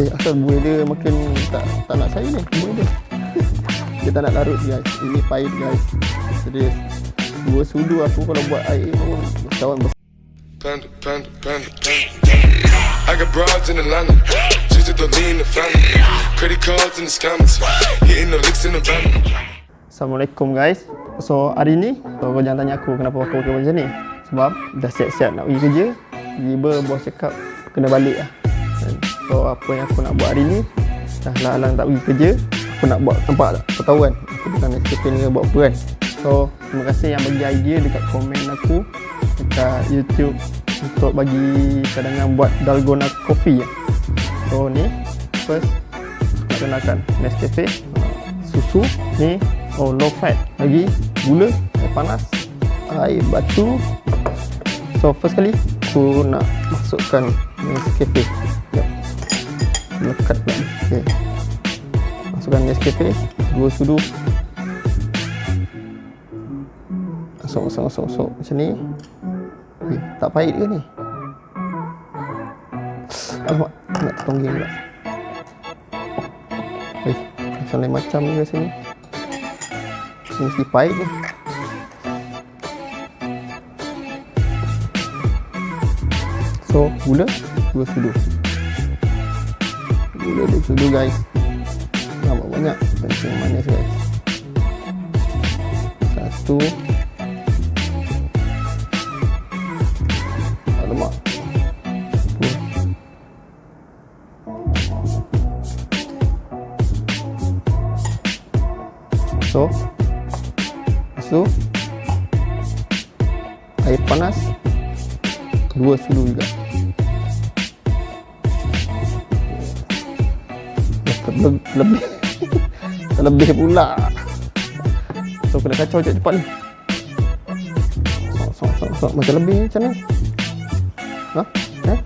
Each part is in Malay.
Eh asal buih dia makin tak tak nak saya ni buih dia. dia tak nak larut guys. Ini pahit guys. Serius. Dua sudu aku kalau buat air pun kawan besar. Panda, panda, panda, panda. I got broads in Atlanta. Just to lean the family. Credit cards in the scammers. Hitting the licks in the van. Assalamualaikum guys. So hari ni, so kau jangan tanya aku kenapa aku pakai macam ni. Sebab dah siap-siap nak pergi kerja. Tiba bos cakap kena balik lah. So apa yang aku nak buat hari ni, dah lang-lang tak pergi kerja. Aku nak buat, nampak tak? Kau tahu kan? Aku bukan SKP ni buat apa kan? So terima kasih yang bagi idea dekat komen aku dekat YouTube untuk bagi cadangan buat dalgona coffee ya. So ni first gunakan Nescafe susu ni oh low fat lagi gula air panas air batu so first kali aku nak masukkan Nescafe Sekejap. lekat lagi okay. masukkan Nescafe. Dua sudu. Masuk masuk masuk masuk macam ni. Eh, tak pahit ke ni? Alamak nak tonggeng pula. Eh macam lain macam ni rasanya ni mesti pahit ni. So gula dua sudu gula dua sudu guys. Nampak banyak? Kencing manis guys satu. Alamak. So, tu. Air panas. Dua sudu juga. Lebih pula. So kena kacau cepat-cepat ni. Sok, sok, sok, sok. Macam lebih ni macam mana? Ha? Eh?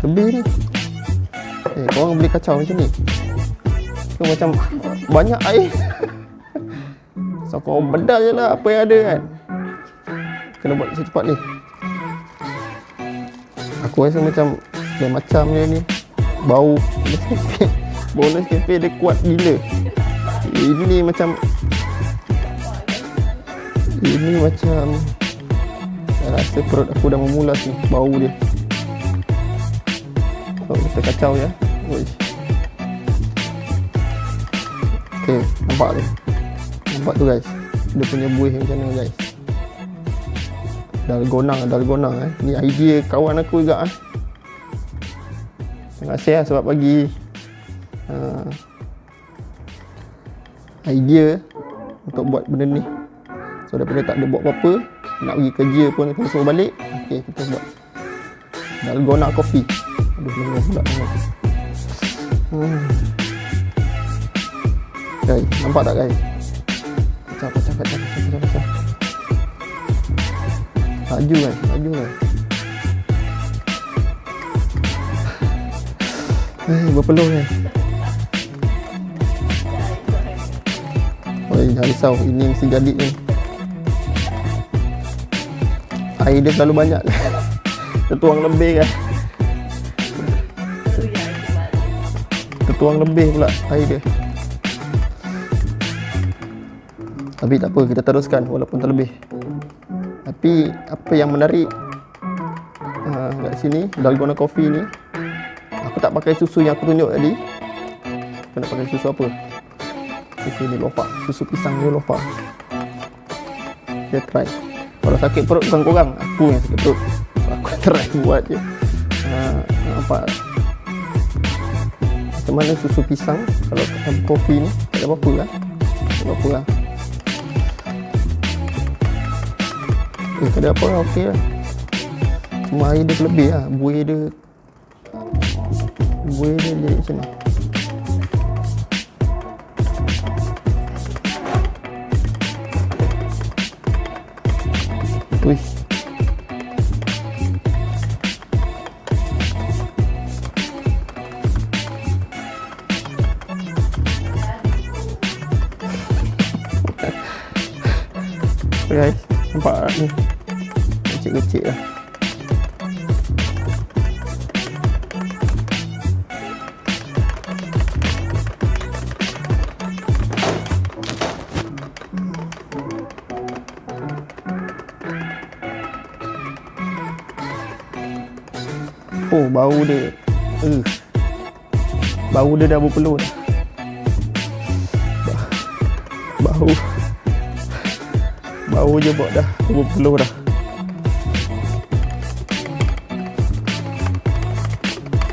Lebih ni. Eh, korang boleh kacau macam ni. Tu macam banyak air. so, korang bedah je lah apa yang ada kan. Kena buat secepat ni. Aku rasa macam macam dia ni. Bau Bau Nescafe dia kuat gila. Ini macam ini macam saya rasa perut aku dah memulas ni bau dia. So kita kacau ya. Uish. ok nampak tu nampak tu guys? Dia punya buih macam mana guys. Dalgona dalgona eh. Ni idea kawan aku juga eh. Terima kasih lah sebab bagi uh, idea untuk buat benda ni. So daripada tak ada buat apa-apa nak pergi kerja pun kena suruh balik ok kita buat. Dalgona coffee aduh lengan pula hmm. guys nampak tak guys? Pecah pecah pecah pecah pecah pecah laju guys laju guys. Eh berpeluh guys Jangan risau. Ini mesti jadi ni. Air dia terlalu banyak. Tertuang lebih kan. Tertuang lebih pula air dia. Tapi tak apa, kita teruskan walaupun terlebih. Tapi apa yang menarik uh, kat sini, dalgona coffee ni, aku tak pakai susu yang aku tunjuk tadi. Aku nak pakai susu apa? Susu ni lofa susu pisang ni lofa dia try. Kalau sakit perut bukan korang aku yang sakit perut. Aku try buat je. Uh, nampak macam mana susu pisang? Kalau kopi ni tak ada apa-apa lah. Tak ada apa-apa lah. Eh tak ada apa lah ok lah. Cuma air dia terlebih lah. Buih dia buih dia jadi macam ni guys. Nampak eh? ni kecil-kecil lah. Oh bau dia. Uh. bau dia dah berpeluh bau. Bau je buat dah berpeluh dah.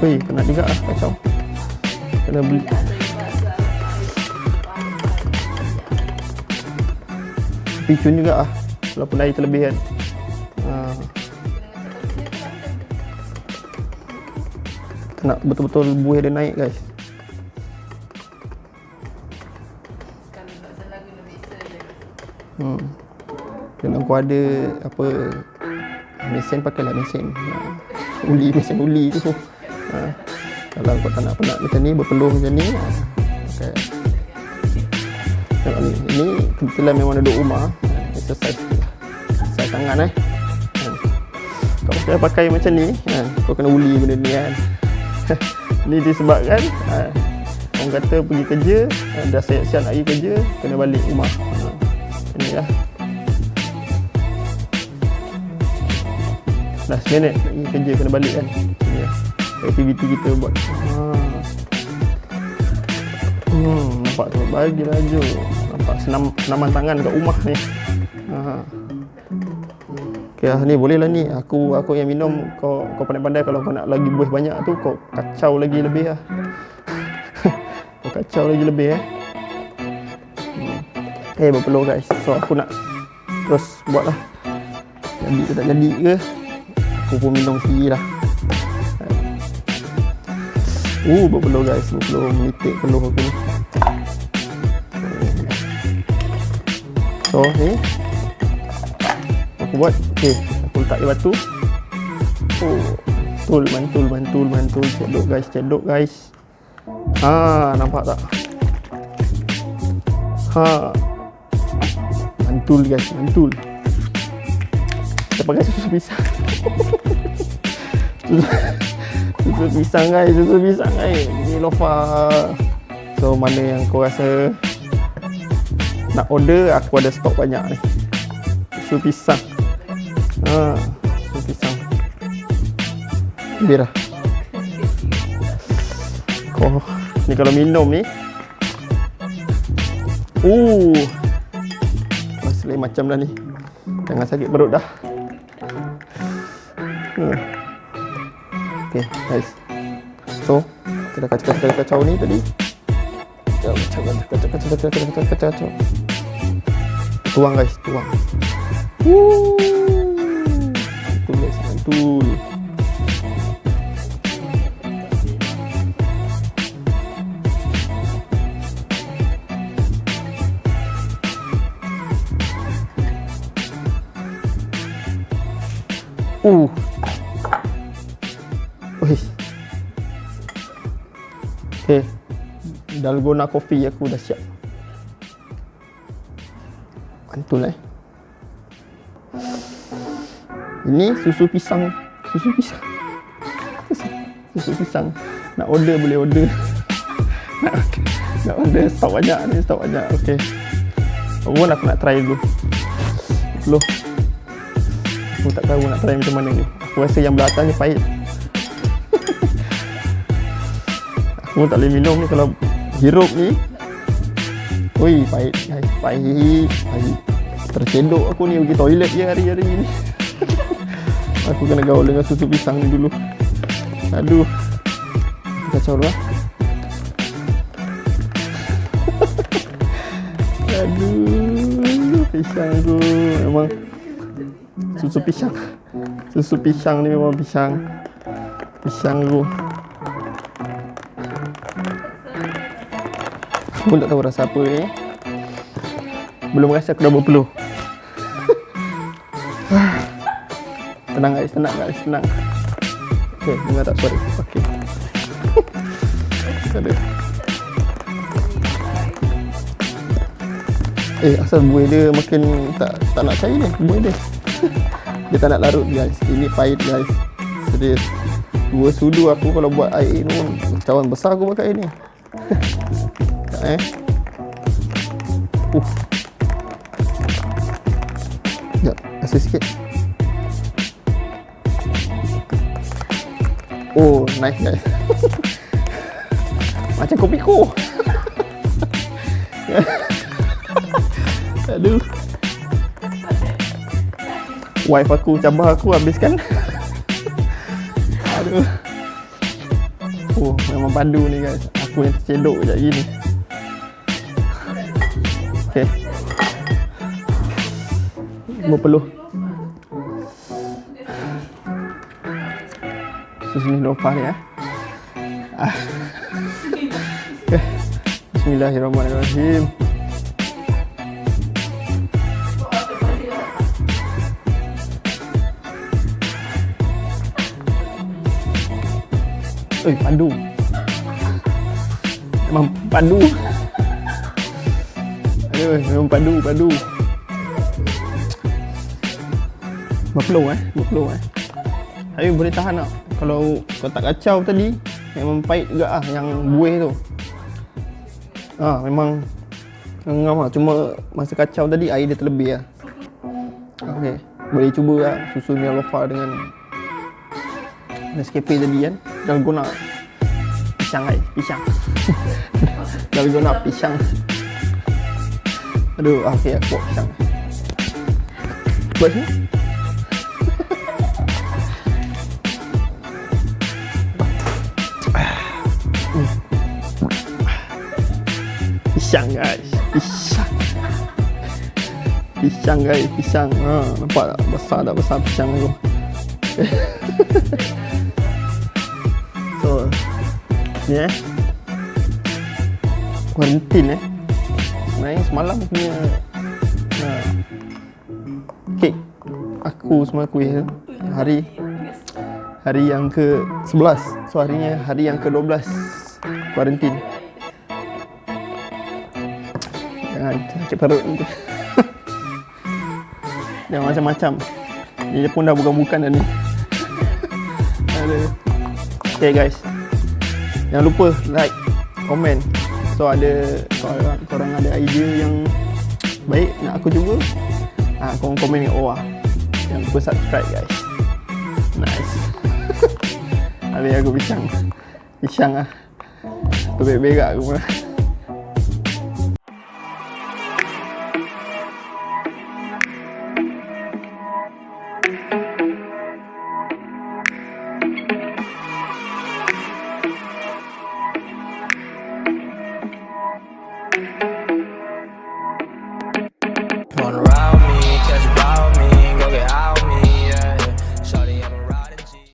Weh, kena juga ah kacau. Kena beli. Picun juga ah. Walaupun air terlebih kan. Ha. Kena betul-betul buih dia naik guys. Hmm. Kalau kau ada apa mesin pakailah mesin. Ha. Uli mesin uli tu. Ha. Kalau kau tak nak penat macam ni berpeluh macam ni. Ha. Okay. Tengok ni. Ini kebetulan memang duduk rumah. Ha. Exercise. Exercise tangan eh. Ha. Kau pakai pakai macam ni. Ha. Kau kena uli benda ni kan. ni disebabkan ha. Orang kata pergi kerja ha. Dah siap-siap nak pergi kerja Kena balik rumah. Ha. Ini Seminit nak pergi kerja kena balik kan. Lah. Aktiviti kita buat. Ha. Hmm, nampak tu bagi laju. Nampak senam senaman tangan kat rumah ni. Ha. Okay, ah, ni boleh lah ni. Aku aku yang minum kau kau pandai-pandai kalau kau nak lagi buih banyak tu kau kacau lagi lebih lah. kau kacau lagi lebih eh. Hmm. Eh berpeluh guys. So aku nak terus buat lah. Jadi ke tak jadi ke? Aku pun minum sendiri lah. Uh, berpeluh guys. Berpeluh menitik peluh aku ni. So ni. Aku buat. Okey aku letak di batu. Oh mantul mantul mantul mantul. Cedok guys cedok guys. Ha nampak tak? Ha. Mantul guys mantul kita pakai susu pisang. Susu, pisang guys. Susu pisang guys. Ni lofa. So mana yang kau rasa nak order aku ada stok banyak ni. Susu pisang. Ha susu pisang. Biar lah. Oh ni kalau minum ni. Uh Mas lain macam dah ni. Jangan sakit perut dah hmm. ok guys so kita kacau-kacau ni tadi kacau kacau kacau kacau kacau kacau kacau kacau kacau tuang guys tuang Woo. mantul guys mantul Uh. Dalgona coffee aku dah siap. Mantul eh. Ini susu pisang. Susu pisang. Susu pisang. Nak order boleh order. nak, order stok banyak ni, stok banyak. Okay. Aku aku nak try dulu. Dulu. Aku tak tahu nak try macam mana ni. Aku rasa yang belah atas ni pahit. aku tak boleh minum ni kalau hirup ni. Ui, pahit. Pahit. Pahit. Tercedok aku ni pergi toilet je hari-hari ni. aku kena gaul dengan susu pisang ni dulu. Aduh. Kacau lah. Aduh. Pisang tu memang susu pisang susu pisang ni memang pisang pisang tu pun tak tahu rasa apa ni belum rasa aku dah berpeluh. Tenang guys. Tenang guys. Tenang. Ok dengar tak suara? Ok ada. Eh asal buih dia makin tak tak nak cair ni buih dia. Dia tak nak larut guys. Ini pahit guys. Serius. Dua sudu aku kalau buat air ni pun cawan besar aku pakai ni tak eh uh sekejap rasa sikit Oh, nice guys. Macam kopi ko. Aduh. Wife aku cabar aku habiskan. Aduh. Oh, memang pandu ni guys. Aku yang tercedok je gini. Okay. Berpeluh. Susu ni lupa ni eh. Ah. Okay. Bismillahirrahmanirrahim. Eh, pandu. Memang pandu. Memang pandu, pandu. Berpeluh eh, berpeluh eh. Tapi boleh tahan tak? Kalau kau tak kacau tadi, memang pahit juga ah yang buih tu. Ah, memang ngam lah. Cuma masa kacau tadi air dia terlebih lah. Okey, boleh cuba lah susu Mialofa dengan Nescafe tadi kan. Dalgona pisang ai, pisang. Dalgona pisang. Aduh, ah, okey aku. Buat sini. Pisang guys, pisang. Pisang guys, pisang. Ha, nampak tak? Besar tak besar pisang tu. so, ni eh. Kuarantin eh. Sebenarnya semalam punya ha, kek aku semua kuih tu. Hari hari yang ke 11. So harinya hari yang ke 12 kuarantin. Jangan sakit perut nanti. Jangan macam-macam. Dia pun dah bukan-bukan dah ni. Okay guys. Jangan lupa like, komen. So ada korang, korang ada idea yang baik nak aku cuba. Ah, korang komen ni oh ah. Jangan lupa subscribe guys. Nice. Habis aku pisang. Pisang ah. Berak-berak aku pun.